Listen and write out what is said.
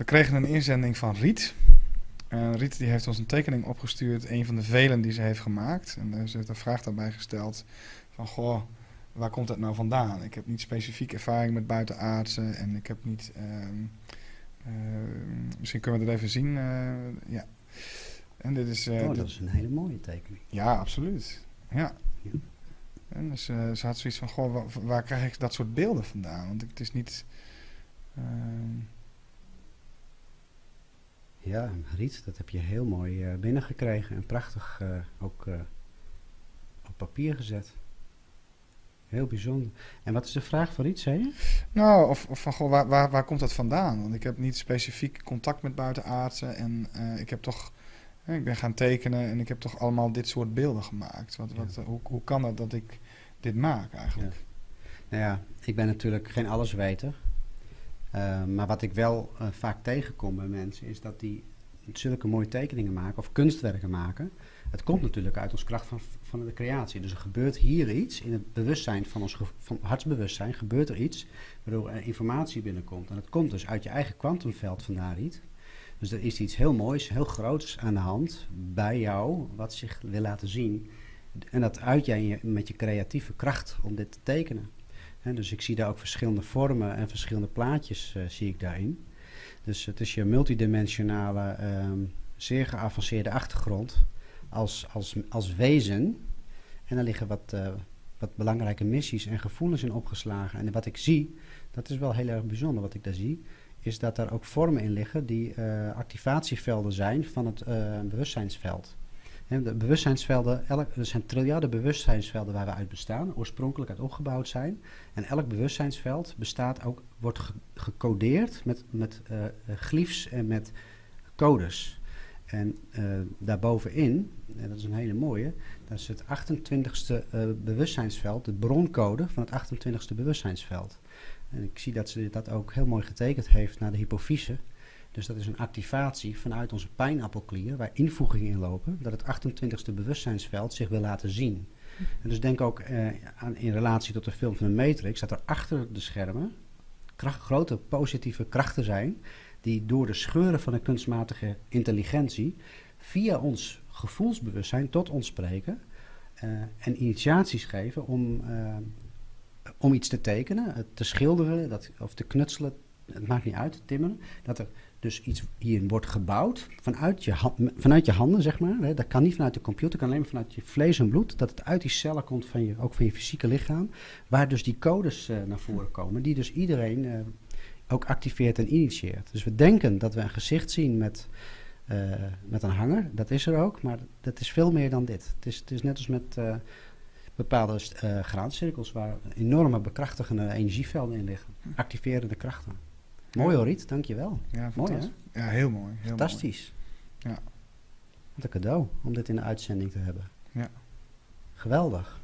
We kregen een inzending van Riet. En Riet die heeft ons een tekening opgestuurd, een van de velen die ze heeft gemaakt. En ze heeft een vraag daarbij gesteld van, goh, waar komt dat nou vandaan? Ik heb niet specifiek ervaring met buitenaardse en ik heb niet... ehm, eh, misschien kunnen we dat even zien. eh, ja. En dit is... eh, oh, dat is een hele mooie tekening. ja, absoluut. Ja. Ja. En dus eh, ze had zoiets van, goh, waar, waar krijg ik dat soort beelden vandaan? Want het is niet... Ja, Riet, dat heb je heel mooi eh, binnengekregen en prachtig eh, ook eh, op papier gezet. Heel bijzonder. En wat is de vraag van Riet, zei je? nou, of, of van, goh, waar, waar, waar komt dat vandaan? Want ik heb niet specifiek contact met buitenaardsen en ik heb toch... ik ben gaan tekenen en ik heb toch allemaal dit soort beelden gemaakt. Wat, wat, hoe, hoe kan het dat ik dit maak eigenlijk? Nou ja, ik ben natuurlijk geen allesweter. Eh, maar wat ik wel eh, vaak tegenkom bij mensen is dat die zulke mooie tekeningen maken of kunstwerken maken. Het komt natuurlijk uit ons kracht van, van de creatie. Dus er gebeurt hier iets in het bewustzijn van ons van hartsbewustzijn, gebeurt er iets waardoor informatie binnenkomt. En dat komt dus uit je eigen kwantumveld vandaar niet. Dus er is iets heel moois, heel groots aan de hand bij jou, wat zich wil laten zien. En dat uit jij met je creatieve kracht om dit te tekenen. Dus ik zie daar ook verschillende vormen en verschillende plaatjes eh, zie ik daarin. Dus het is je multidimensionale, ehm, zeer geavanceerde achtergrond als, als, als wezen. En daar liggen wat, eh, wat belangrijke missies en gevoelens in opgeslagen. En wat ik zie, dat is wel heel erg bijzonder wat ik daar zie, is dat er ook vormen in liggen die eh, activatievelden zijn van het bewustzijnsveld. De bewustzijnsvelden, er zijn triljarden bewustzijnsvelden waar we uit bestaan, oorspronkelijk uit opgebouwd zijn. En elk bewustzijnsveld bestaat ook, wordt ge- gecodeerd met, met eh, eh, glyphs en met codes. En eh, daarbovenin, en dat is een hele mooie, dat is het 28ste eh, bewustzijnsveld, de broncode van het 28ste bewustzijnsveld. En ik zie dat ze dat ook heel mooi getekend heeft naar de hypofyse. Dus dat is een activatie vanuit onze pijnappelklier, waar invoegingen in lopen, dat het 28ste bewustzijnsveld zich wil laten zien. En dus denk ook eh, aan, in relatie tot de film van de Matrix, dat er achter de schermen grote positieve krachten zijn, die door de scheuren van de kunstmatige intelligentie via ons gevoelsbewustzijn tot ons spreken eh, en initiaties geven om, eh, om iets te tekenen, het te schilderen dat, of te knutselen, het maakt niet uit, te timmeren, dat er dus iets hierin wordt gebouwd vanuit je, vanuit je handen, zeg maar. Hè, dat kan niet vanuit de computer, kan alleen maar vanuit je vlees en bloed. Dat het uit die cellen komt van je, ook van je fysieke lichaam. Waar dus die codes eh, naar voren komen, die dus iedereen eh, ook activeert en initieert. Dus we denken dat we een gezicht zien met, eh, met een hanger. Dat is er ook, maar dat is veel meer dan dit. Het is, het is net als met bepaalde graancirkels waar enorme bekrachtigende energievelden in liggen. Activerende krachten. Mooi hoor, Riet, dankjewel. Ja, Mooi, fantastisch. Ja, heel mooi. Heel Fantastisch. Ja. Wat een cadeau om dit in de uitzending te hebben. Ja. Geweldig.